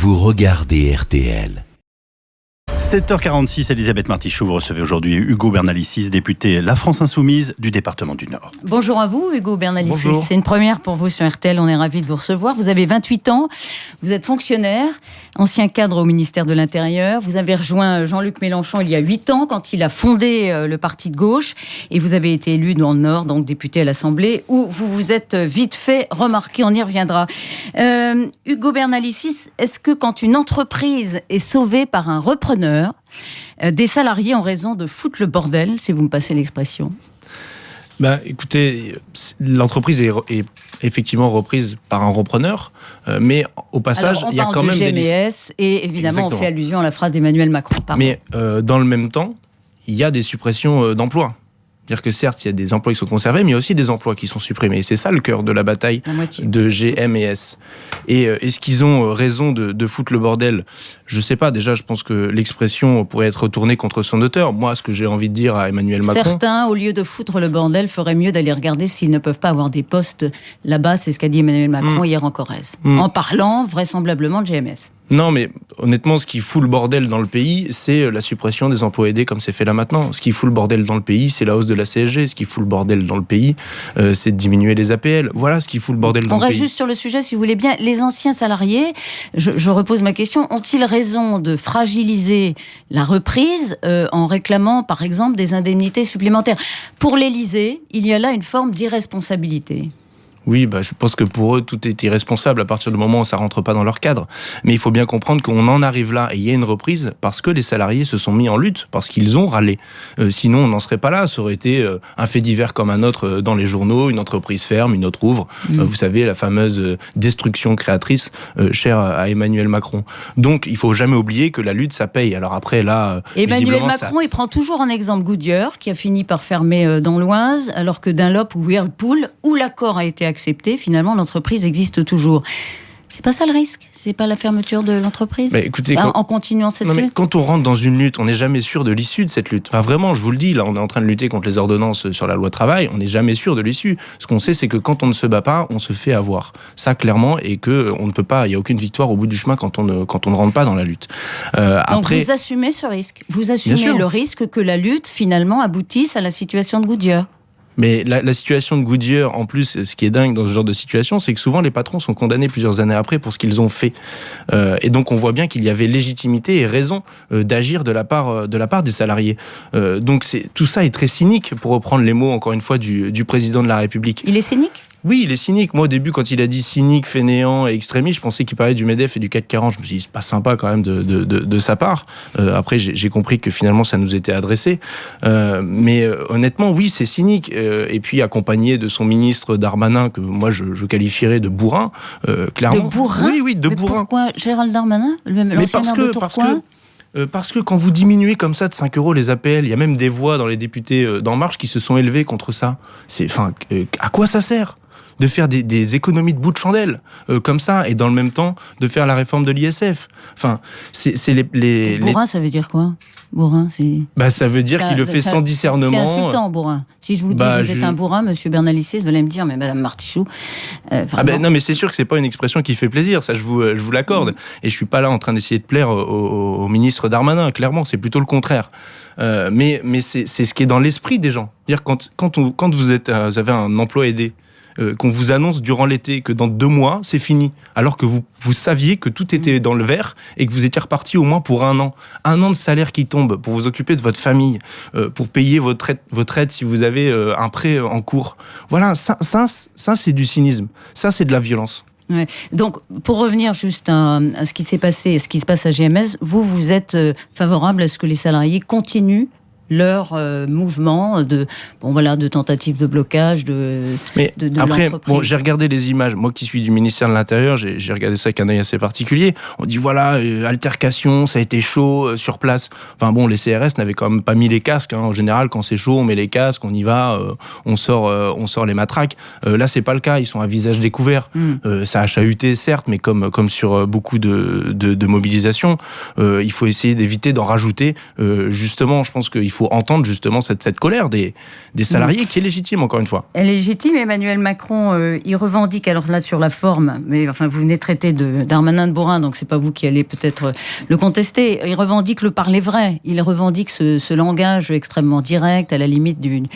vous regardez RTL. 7h46, Elisabeth Martichoux, vous recevez aujourd'hui Hugo Bernalicis, député La France Insoumise du département du Nord. Bonjour à vous, Hugo Bernalicis. C'est une première pour vous sur RTL, on est ravis de vous recevoir. Vous avez 28 ans, vous êtes fonctionnaire, ancien cadre au ministère de l'Intérieur. Vous avez rejoint Jean-Luc Mélenchon il y a 8 ans quand il a fondé euh, le parti de gauche et vous avez été élu dans le Nord, donc député à l'Assemblée, où vous vous êtes vite fait remarquer, on y reviendra. Euh, Hugo Bernalicis, est-ce que quand une entreprise est sauvée par un repreneur, euh, des salariés en raison de foutre le bordel, si vous me passez l'expression ben, écoutez, l'entreprise est, effectivement reprise par un repreneur, euh, mais au passage, il y a quand même GMS, des et évidemment, on fait allusion à la phrase d'Emmanuel Macron. Mais euh, dans le même temps, il y a des suppressions d'emplois. C'est-à-dire que certes, il y a des emplois qui sont conservés, mais il y a aussi des emplois qui sont supprimés. C'est ça le cœur de la bataille de GM et S. Et euh, est-ce qu'ils ont euh, raison de, foutre le bordel? Je ne sais pas. Déjà, je pense que l'expression pourrait être retournée contre son auteur. Moi, ce que j'ai envie de dire à Emmanuel Macron... Certains, au lieu de foutre le bordel, feraient mieux d'aller regarder s'ils ne peuvent pas avoir des postes là-bas. C'est ce qu'a dit Emmanuel Macron mm. hier en Corrèze. Mm. En parlant vraisemblablement de GMS. Non, mais honnêtement, ce qui fout le bordel dans le pays, c'est euh, la suppression des emplois aidés comme c'est fait là maintenant. Ce qui fout le bordel dans le pays, c'est la hausse de la CSG. Ce qui fout le bordel dans le pays, euh, c'est de diminuer les APL. Voilà ce qui fout le bordel dans le pays. On reste juste sur le sujet, si vous voulez bien. Les anciens salariés, je, repose ma question, ont-ils raison de fragiliser la reprise euh, en réclamant, par exemple, des indemnités supplémentaires? Pour l'Élysée, il y a là une forme d'irresponsabilité. Oui, bah, je pense que pour eux, tout est irresponsable à partir du moment où ça rentre pas dans leur cadre. Mais il faut bien comprendre qu'on en arrive là et il y a une reprise parce que les salariés se sont mis en lutte, parce qu'ils ont râlé. Euh, sinon, on n'en serait pas là. Ça aurait été euh, un fait divers comme un autre euh, dans les journaux, une entreprise ferme, une autre ouvre. Mm. vous savez, la fameuse destruction créatrice chère à Emmanuel Macron. Donc, il faut jamais oublier que la lutte, ça paye. Alors après, là... Emmanuel Macron, il prend toujours en exemple Goodyear, qui a fini par fermer dans l'Oise, alors que Dunlop ou Whirlpool, où l'accord a été accepté, accepté, finalement, l'entreprise existe toujours. C'est pas ça le risque? C'est pas la fermeture de l'entreprise? Écoutez, En continuant cette lutte? Quand on rentre dans une lutte, on n'est jamais sûr de l'issue de cette lutte. Enfin, vraiment, je vous le dis, là, on est en train de lutter contre les ordonnances sur la loi travail, on n'est jamais sûr de l'issue. Ce qu'on sait, c'est que quand on ne se bat pas, on se fait avoir. Ça, clairement, et que on ne peut pas, il n'y a aucune victoire au bout du chemin quand on ne, quand on ne rentre pas dans la lutte. Euh, Donc vous assumez ce risque? Vous assumez le risque que la lutte, finalement, aboutisse à la situation de Goodyear mais la, situation de Goodyear, en plus, ce qui est dingue dans ce genre de situation, c'est que souvent les patrons sont condamnés plusieurs années après pour ce qu'ils ont fait. Euh, et donc on voit bien qu'il y avait légitimité et raison euh, d'agir de la part euh, de la part des salariés. donc tout ça est très cynique, pour reprendre les mots encore une fois du président de la République. Il est cynique? Oui, il est cynique. Moi, au début, quand il a dit cynique, fainéant et extrémiste, je pensais qu'il parlait du MEDEF et du 440. Je me suis dit, c'est pas sympa quand même de, de, de, sa part. Euh, après, j'ai compris que finalement, ça nous était adressé. Euh, mais euh, honnêtement, oui, c'est cynique. et puis, accompagné de son ministre Darmanin, que moi, je, je qualifierais de bourrin, clairement. De bourrin? Oui, oui, de bourrin. Pourquoi Gérald Darmanin Mais parce que, parce que parce que quand vous diminuez comme ça de 5 euros les APL, il y a même des voix dans les députés d'En Marche qui se sont élevés contre ça. C'est, enfin, à quoi ça sert? De faire des, économies de bout de chandelle euh, comme ça et dans le même temps de faire la réforme de l'ISF. Enfin, c'est les, les, Bourrin, ça veut dire quoi? Bourrin, c'est. Bah, ça veut dire qu'il le fait sans discernement. C'est insultant, bourrin. Si je vous dis bah, que vous êtes un bourrin, monsieur Bernalicis, vous allez me dire, mais madame Martichoux. Euh, ah ben non, mais c'est sûr que c'est pas une expression qui fait plaisir, ça je vous, je vous l'accorde. Mm. Et je suis pas là en train d'essayer de plaire au, ministre Darmanin, clairement, c'est plutôt le contraire. Euh, mais mais c'est ce qui est dans l'esprit des gens. Dire quand, quand, on, quand vous, êtes, vous avez un emploi aidé, euh, qu'on vous annonce durant l'été que dans deux mois, c'est fini, alors que vous, vous saviez que tout était dans le vert et que vous étiez reparti au moins pour un an. Un an de salaire qui tombe pour vous occuper de votre famille, euh, pour payer votre aide, votre aide si vous avez euh, un prêt en cours. Voilà, ça, ça, ça c'est du cynisme. Ça, c'est de la violence. Donc, pour revenir juste à, à ce qui s'est passé, à ce qui se passe à GMS, vous, vous êtes favorable à ce que les salariés continuent leur euh, mouvement de bon voilà de tentative de blocage de mais après bon j'ai regardé les images. Moi qui suis du ministère de l'intérieur j'ai regardé ça avec un œil assez particulier. On dit voilà euh, altercation ça a été chaud euh, sur place. Enfin bon les CRS n'avaient quand même pas mis les casques hein. en général quand c'est chaud on met les casques on y va on sort on sort les matraques. Là c'est pas le cas. Ils sont à visage découvert. Hmm. ça a chahuté certes mais comme comme sur beaucoup de de, de mobilisations il faut essayer d'éviter d'en rajouter. Justement je pense qu'il faut faut entendre justement cette, cette colère des, des salariés qui est légitime, encore une fois. Elle est légitime. Emmanuel Macron, euh, il revendique, alors là sur la forme, mais enfin vous venez de traiter d'Armanin de, de Borin, donc c'est pas vous qui allez peut-être euh, le contester. Il revendique le parler vrai. Il revendique ce, ce langage extrêmement direct, à la limite d'une.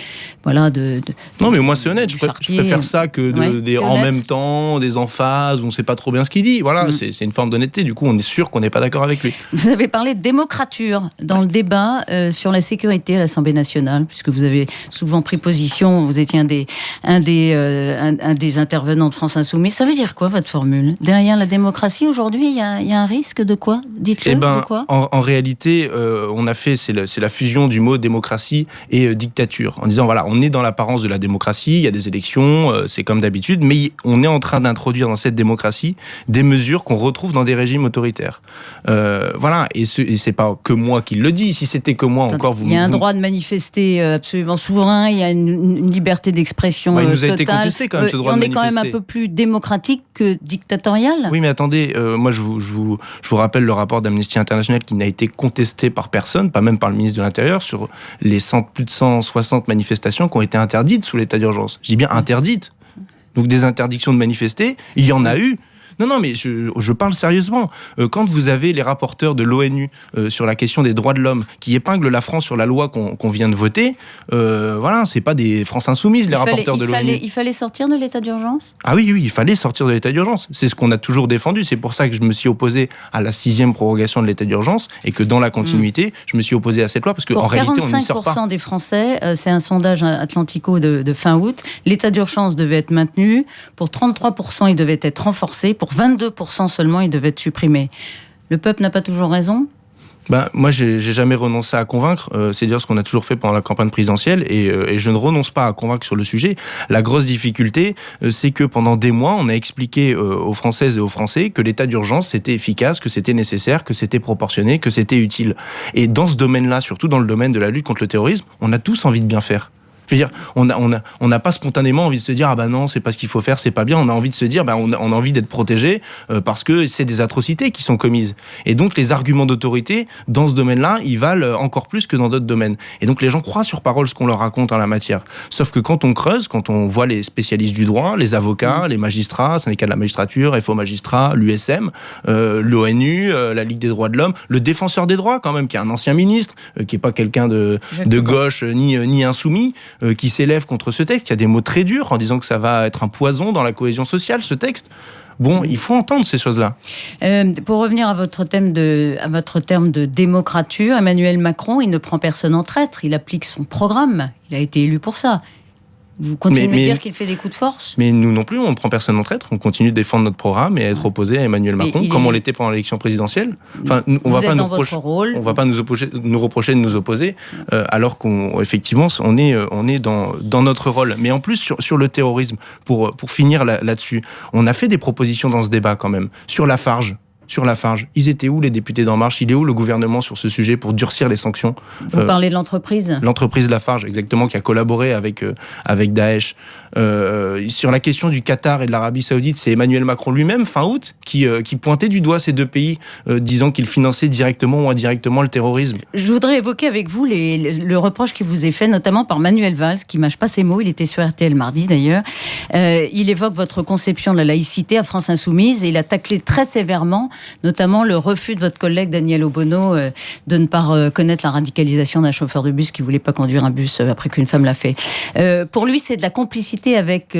Voilà, de, Non, mais moi c'est honnête. Je, préfère ça que des en même temps, des emphases, on sait pas trop bien ce qu'il dit. Voilà, mm. c'est une forme d'honnêteté. Du coup, on est sûr qu'on n'est pas d'accord avec lui. Vous avez parlé de démocrature dans le débat euh, sur la sécurité à l'Assemblée nationale, puisque vous avez souvent pris position, vous étiez un des, un des, euh, un, des intervenants de France Insoumise. Ça veut dire quoi votre formule? Derrière la démocratie, aujourd'hui, il y, y, a un risque de quoi? Dites-le. Eh ben, en, en, réalité, euh, on a fait, c'est la fusion du mot démocratie et dictature, en disant voilà, on est dans l'apparence de la démocratie, il y a des élections, c'est comme d'habitude, mais on est en train d'introduire dans cette démocratie des mesures qu'on retrouve dans des régimes autoritaires. voilà, et ce c'est pas que moi qui le dis. Si c'était que moi, encore vous. Il y a un droit de manifester euh, absolument souverain. Il y a une, liberté d'expression bah, il nous a été contesté quand même ce euh, droit de manifester. On est quand même un peu plus démocratique que dictatorial. Oui, mais attendez, euh, moi je vous, je, vous, je vous, rappelle le rapport d'Amnesty International qui n'a été contesté par personne, pas même par le ministre de l'Intérieur, sur les 100, plus de 160 manifestations qui ont été interdites sous l'état d'urgence. Je dis bien interdites. Donc des interdictions de manifester, il y en a eu. Non, non, mais je, parle sérieusement. Euh, quand vous avez les rapporteurs de l'ONU euh, sur la question des droits de l'homme qui épinglent la France sur la loi qu'on vient de voter, euh, voilà, c'est pas des France insoumises, les rapporteurs de l'ONU. Il fallait sortir de l'état d'urgence? Ah oui, oui, il fallait sortir de l'état d'urgence. C'est ce qu'on a toujours défendu. C'est pour ça que je me suis opposé à la sixième prorogation de l'état d'urgence et que dans la continuité, mm. je me suis opposé à cette loi parce qu'en réalité, on n'y sort pas. des Français, c'est un sondage Atlantico de, de fin août, l'état d'urgence devait être maintenu. Pour 33%, il devait être renforcé. Pour 22% seulement, il devait être supprimé. Le peuple n'a pas toujours raison? Ben, moi, j'ai jamais renoncé à convaincre. Euh, c'est dire ce qu'on a toujours fait pendant la campagne présidentielle, et, euh, et, je ne renonce pas à convaincre sur le sujet. La grosse difficulté, euh, c'est que pendant des mois, on a expliqué aux Françaises et aux Français que l'état d'urgence c'était efficace, que c'était nécessaire, que c'était proportionné, que c'était utile. Et dans ce domaine-là, surtout dans le domaine de la lutte contre le terrorisme, on a tous envie de bien faire. Je veux dire, on n'a on a, on a pas spontanément envie de se dire ah bah non, c'est pas ce qu'il faut faire, c'est pas bien. On a envie de se dire bah on a, on a envie d'être protégé euh, parce que c'est des atrocités qui sont commises. Et donc les arguments d'autorité dans ce domaine-là, ils valent encore plus que dans d'autres domaines. Et donc les gens croient sur parole ce qu'on leur raconte en la matière. Sauf que quand on creuse, quand on voit les spécialistes du droit, les avocats, les magistrats, syndicats de la magistrature, FO magistrats, l'USM, euh, l'ONU, euh, la Ligue des droits de l'homme, le défenseur des droits quand même, qui est un ancien ministre, qui est pas quelqu'un de, de gauche ni, ni insoumis, euh, qui s'élève contre ce texte, qui a des mots très durs en disant que ça va être un poison dans la cohésion sociale, ce texte. Bon, il faut entendre ces choses-là. Euh, pour revenir à votre, thème de, à votre terme de démocrature, Emmanuel Macron, il ne prend personne en traître, il applique son programme. Il a été élu pour ça. Vous continuez de me dire qu'il fait des coups de force? Mais nous non plus, on ne prend personne en traître. On continue de défendre notre programme et à être opposé à Emmanuel Macron, comme on l'était pendant l'élection présidentielle. Enfin, on ne va pas nous reprocher, on va pas nous, nous reprocher de nous opposer, euh, alors qu'effectivement, on, est, euh, on est dans, dans notre rôle. Mais en plus, sur, sur le terrorisme, pour, pour finir là-dessus, on a fait des propositions dans ce débat quand même. Sur la farge, sur la Farge. Ils étaient où les députés d'En Marche? Il est où le gouvernement sur ce sujet pour durcir les sanctions Vous euh, parlez de l'entreprise? L'entreprise Lafarge, exactement, qui a collaboré avec, euh, avec Daesh. Euh, sur la question du Qatar et de l'Arabie Saoudite, c'est Emmanuel Macron lui-même, fin août, qui, qui pointait du doigt ces deux pays, disant qu'ils finançaient directement ou indirectement le terrorisme. Je voudrais évoquer avec vous les, le reproche qui vous est fait, notamment par Manuel Valls, qui mâche pas ses mots, il était sur RTL mardi d'ailleurs. il évoque votre conception de la laïcité à France Insoumise et il a taclé très sévèrement notamment le refus de votre collègue Daniel Obono euh, de ne pas reconnaître la radicalisation d'un chauffeur de bus qui voulait pas conduire un bus euh, après qu'une femme l'a fait. Euh, pour lui, c'est de la complicité avec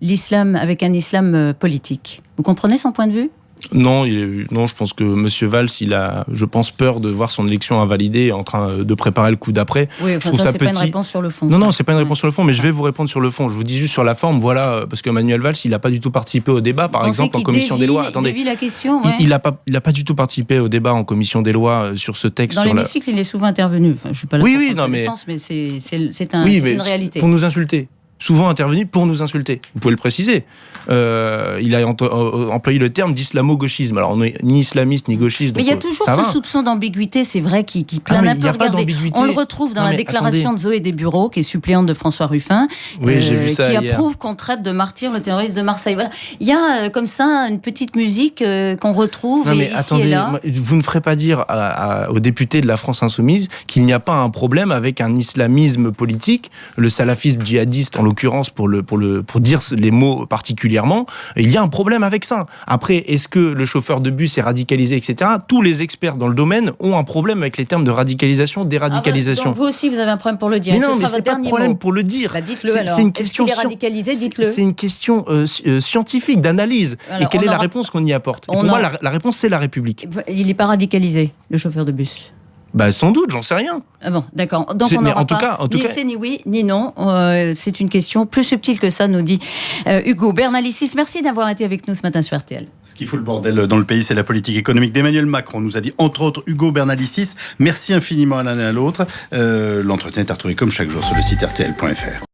l'islam, avec un islam politique. Vous comprenez son point de vue? Non, il non, je pense que M. Valls, il a, je pense, peur de voir son élection invalidée en train de préparer le coup d'après. Oui, enfin, ça, c'est pas une réponse sur le fond. Non, non, c'est pas une réponse sur le fond, mais je vais vous répondre sur le fond. Je vous dis juste sur la forme, voilà, parce que Manuel Valls, il n'a pas du tout participé au débat, par exemple, en commission des lois. Attendez, la question, il n'a pas, il a pas du tout participé au débat en commission des lois euh, sur ce texte. Dans l'hémicycle, il est souvent intervenu. Enfin, je suis pas là oui, oui, non, mais... Mais c'est un, une réalité. Pour nous insulter souvent intervenu pour nous insulter. Vous pouvez le préciser. Euh, il a euh, employé le terme d'islamo-gauchisme. Alors, on n'est ni islamiste ni gauchiste. Mais il y a toujours ce soupçon d'ambiguïté, c'est vrai, qui, qui plane un peu. on le retrouve dans la déclaration de Zoé Desbureaux, qui est suppléante de François Ruffin, oui, vu ça qui approuve qu'on traite de martyr le terroriste de Marseille. Voilà. Il y a comme ça une petite musique qu'on retrouve non, mais attendez, Vous ne ferez pas dire aux députés de la France Insoumise qu'il n'y a pas un problème avec un islamisme politique, le salafisme djihadiste en l'occurrence pour, le, pour, le, pour dire les mots particulièrement, il y a un problème avec ça. Après, est-ce que le chauffeur de bus est radicalisé, etc. Tous les experts dans le domaine ont un problème avec les termes de radicalisation, déradicalisation. Ah bah, vous aussi, vous avez un problème pour le dire. Mais non, mais c'est pas un problème pour le dire. Bah, dites-le alors. C'est une question. Est, est radicalisé? Dites-le. C'est une question euh, scientifique, d'analyse. Et quelle est la réponse qu'on y apporte? Pour moi, la, la réponse, c'est la République. Il n'est pas radicalisé, le chauffeur de bus. Bah sans doute, j'en sais rien. Ah bon, d'accord. Donc on n'aura en tout cas, en tout ni c'est ni oui ni non. Euh, c'est une question plus subtile que ça, nous dit euh, Hugo Bernalicis. Merci d'avoir été avec nous ce matin sur RTL. Ce qui fout le bordel dans le pays, c'est la politique économique d'Emmanuel Macron. On nous a dit entre autres Hugo Bernalicis. Merci infiniment à l'un et à l'autre. Euh, l'entretien est retrouvé comme chaque jour sur le site rtl.fr.